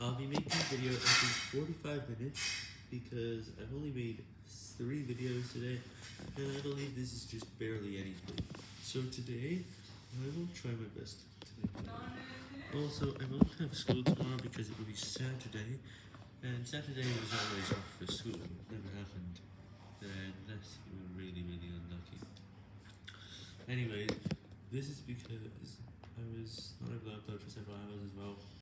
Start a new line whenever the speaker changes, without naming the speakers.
I'll be making a video every 45 minutes because I've only made three videos today and I believe this is just barely anything. So today, I will try my best to make. Also, I won't have school tomorrow because it will be Saturday and Saturday was always off for school, it never happened. And that's really, really unlucky. Anyway, this is because I was not able to upload for several hours as well.